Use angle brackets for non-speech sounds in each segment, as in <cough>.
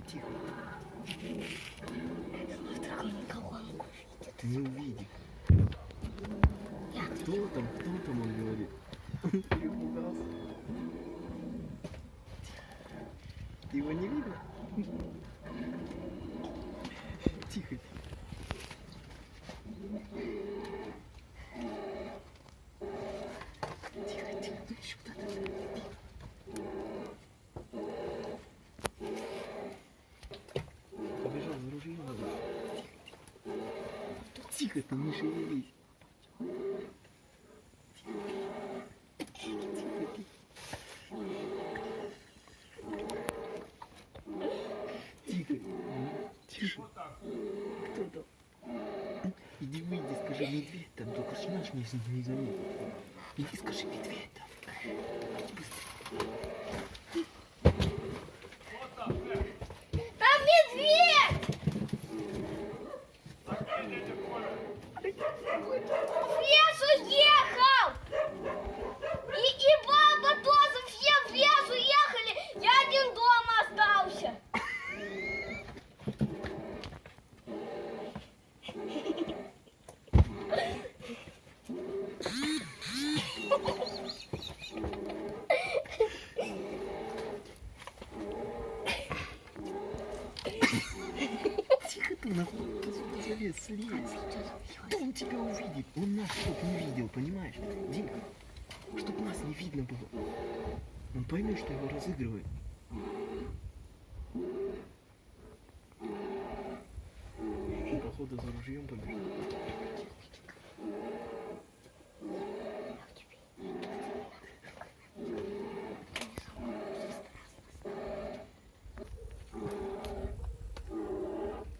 тихо, тихо. Никого не. Я Кто там, кто там, он говорит. Его не видно? Тихо. Тихо, тихо, ну еще куда-то. Побежал за ружьем надо. Тихо, ты не шевелись. Там? Иди выйди, скажи, медведь там, только ж наш не, заметил. Иди скажи, медведь там. Быстрее. Там медведь! В лес уехал! И, и баба тоже все в лес уехали! Я один дома остался! Тихо ты, нахуй, ты сюда залез, слезь. Кто он тебя увидит? Он нас чтоб не видел, понимаешь? Димка, чтоб нас не видно было. Он поймет, что его разыгрывает. Он, походу, за ружьем побежал.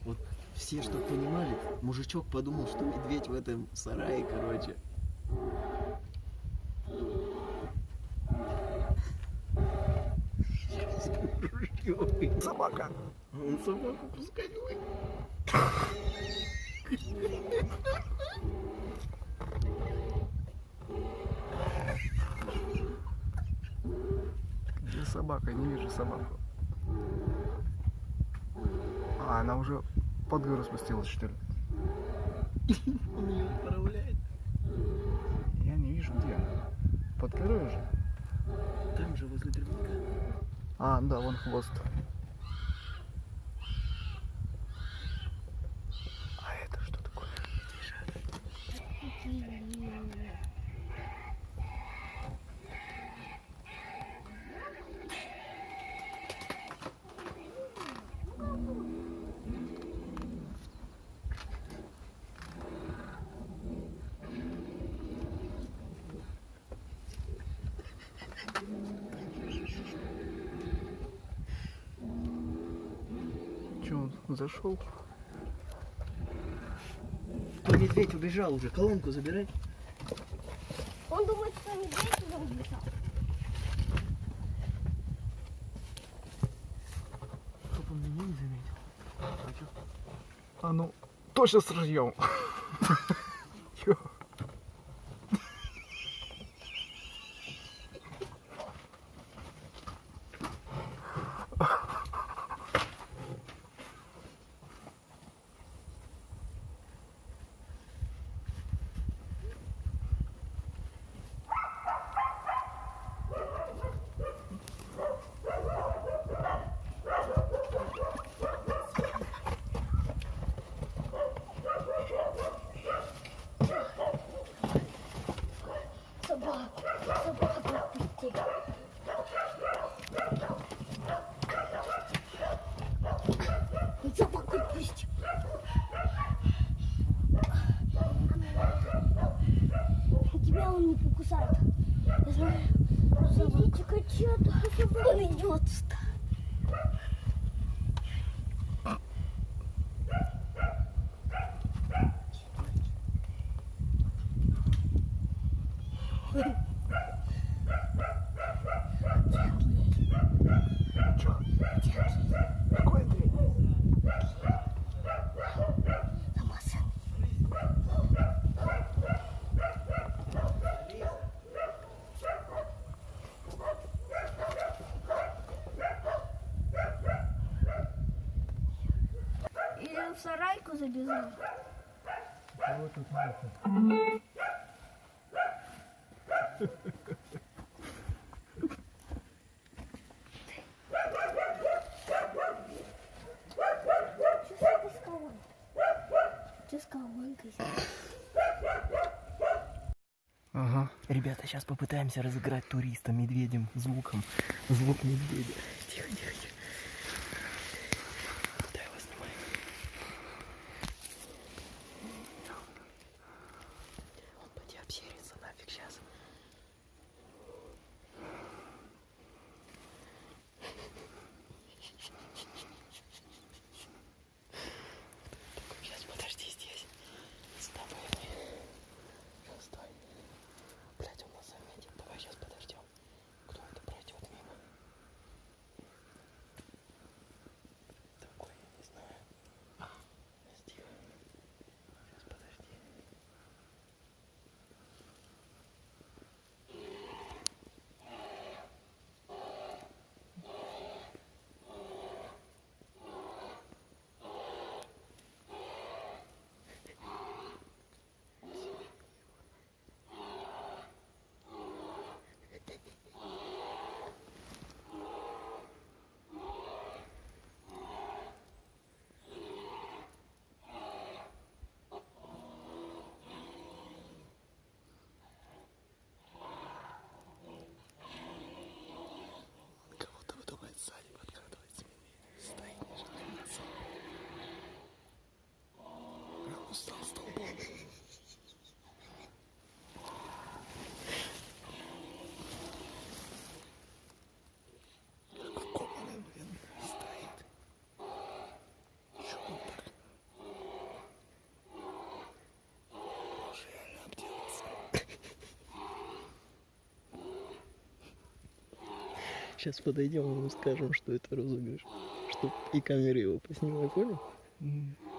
Вот все, что понимали, мужичок подумал, что медведь в этом сарае, короче. Собака. Он собаку пускай давай. Где собака? Не вижу собаку. А, она уже под гору спустилась, что ли? Он ее управляет. Я не вижу, где она. Под горой уже? Там же возле дровника. А, да, вон хвост. Он зашел? То медведь убежал уже, колонку забирай. Он думает, что медведь туда убежал. Чтоб он меня не заметил. А? А ну, точно с <laughs> ружьем. Чё? Собаку, собаку отпусти. Ну, Собаку отпусти. Тебя он не покусает. Я знаю. Смотрите, котята, он идет сюда. Чё? Какой Андрей? Намазан. забежал. Кого тут нет? Что ты сказал? Ты сказал, маленькая. Ага. Ребята, сейчас попытаемся разыграть туриста медведем звуком. Звук медведя. Тихо, тихо, тихо. Да, я вас снимаю. Он поди обсерится нафиг сейчас. Сейчас подожди здесь. С тобой. Сейчас стой. Блять, он нас заметит. Давай сейчас подождем. Кто это пройдет мимо? Такой, я не знаю. Сейчас тихо. Сейчас подожди. Кого-то выдумает сзади, подкрадывается медведь. Стоит, не жалуется. Он устал столбом. Кованый, блин, стоит. Чё он так? Может, реально обделался. Сейчас подойдем и скажем, что это розыгрыш. Чтоб и камеры его поснимай, понял? Чё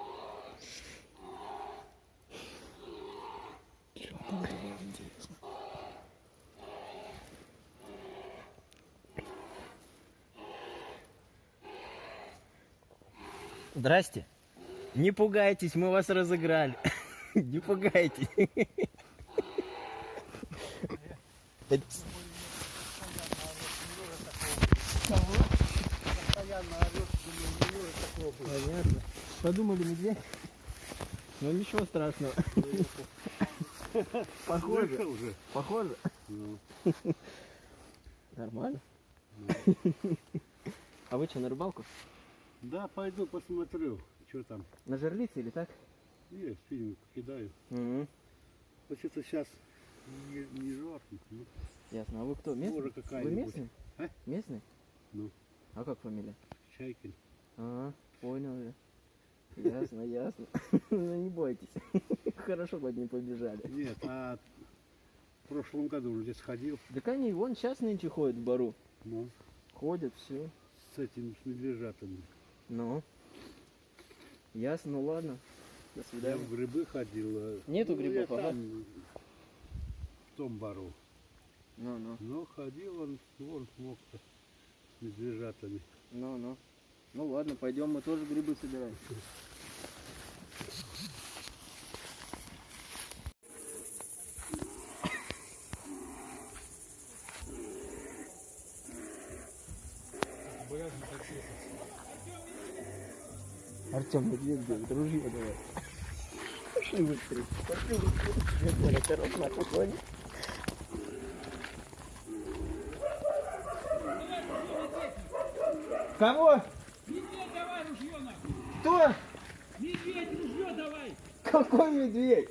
Здрасте. Не пугайтесь, мы вас разыграли. <laughs> Не пугайтесь. Понятно. Подумали медведь? Ну ничего страшного. <laughs> Похоже. уже. Похоже. Ну, Нормально. <laughs> А вы что, на рыбалку? Да, пойду посмотрю, что там. На жерлице или так? Есть, фильм кидаю. Угу. Вообще-то сейчас не, не жарко. Ну, Ясно. А вы кто? Местный? Может, Вы местный? А? Местный? Ну. А как фамилия? Чайкин. А, понял я. Ясно, ясно. <laughs> Ну не бойтесь. <laughs> Хорошо, хоть не побежали. Нет, а в прошлом году уже здесь ходил. Так они вон сейчас нынче ходят в бару. Ну, Ходят, все. с этим, с медвежатами. Ну. Ясно, ну ладно. До Я свидания. в грибы ходил. а, Нету ну, грибов, ага. там, в том бару. Ну, ну, Но ходил он, вон смог с медвежатами. ну, ну. Ну ладно, пойдем, мы тоже грибы собираем. Артем, медведь бегает, ружье давай. Пошли быстрее, пошли быстрее. Медведь, осторожно, поклони. Кого? Медведь давай ружье нахуй! Кто? Медведь, ружье давай! Какой медведь?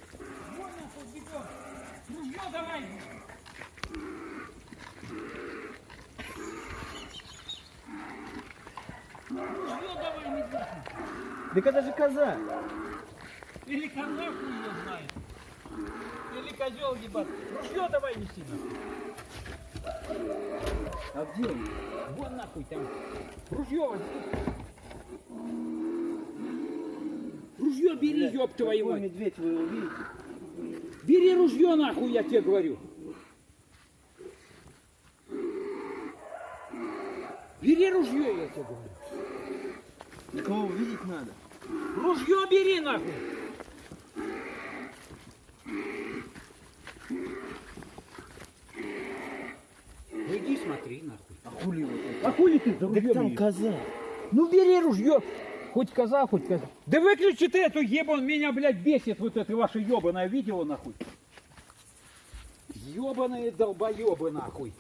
Вон нахуй бегом! Ружье давай! Ружье давай, медведь! Так это же коза. Или коза ее знает! Или козел ебать! Ружье давай неси нахуй! А где он? Вон нахуй там! Ружье возьми! Ружье бери, ёб твою Какой мать! медведь вы его видите? Бери ружье нахуй, я тебе говорю! Бери ружье, я тебе говорю! Такого увидеть надо. Ружье бери нахуй. Ну иди смотри нахуй. А хули вот это? А хули ты за ружьем? Да там коза. Ну бери ружье. Хоть коза, хоть коза. Да выключи ты эту ебан, меня, блядь, бесит вот это ваше ебаное видео нахуй. Ебаные долбоебы нахуй.